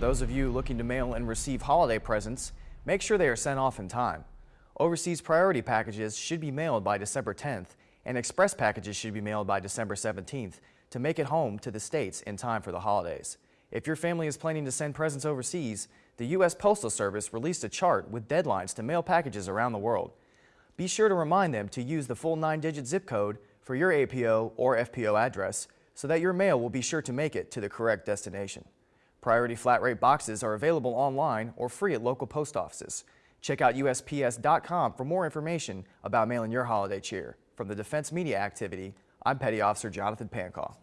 those of you looking to mail and receive holiday presents, make sure they are sent off in time. Overseas priority packages should be mailed by December 10th, and express packages should be mailed by December 17th to make it home to the States in time for the holidays. If your family is planning to send presents overseas, the U.S. Postal Service released a chart with deadlines to mail packages around the world. Be sure to remind them to use the full nine-digit zip code for your APO or FPO address so that your mail will be sure to make it to the correct destination. Priority flat rate boxes are available online or free at local post offices. Check out USPS.com for more information about mailing your holiday cheer. From the Defense Media Activity, I'm Petty Officer Jonathan Pancaw.